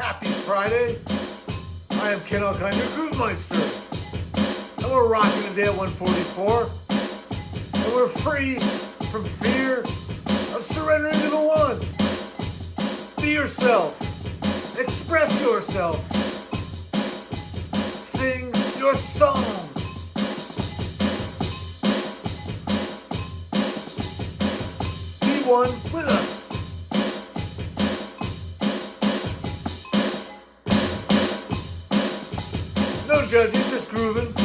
Happy Friday. I am Ken Alkind, your Groovemeister. And we're rocking today at 144. And we're free from fear of surrendering to the one. Be yourself. Express yourself. Sing your song. Be one with us. No judging, just grooving.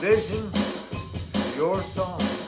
The your song.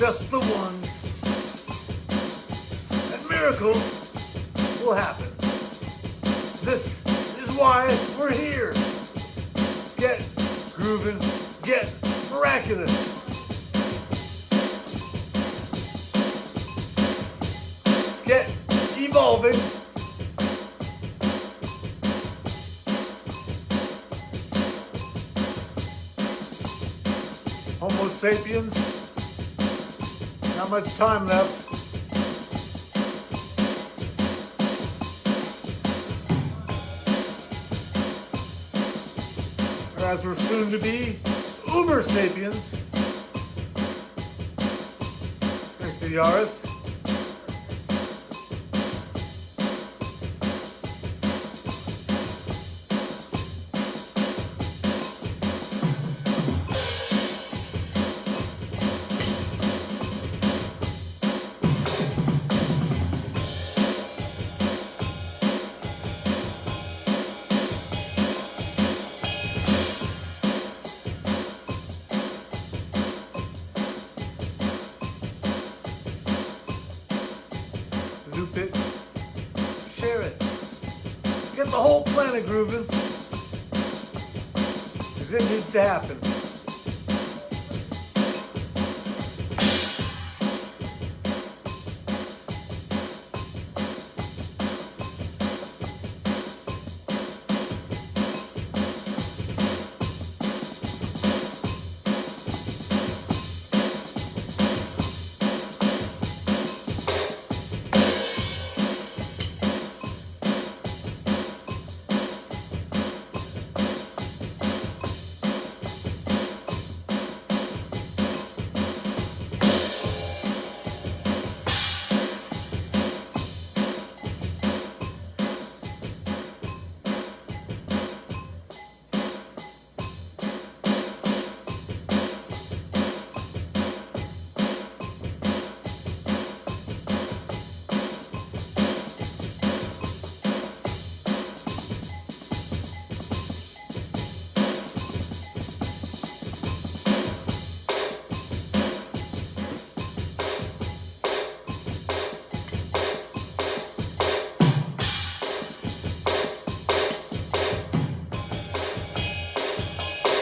Just the one. And miracles will happen. This is why we're here. Get grooving, get miraculous. Get evolving. Homo sapiens. Not much time left. As we're soon to be, Uber sapiens. Thanks to Yaris. The whole planet grooving. Because it needs to happen.